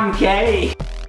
I'm gay.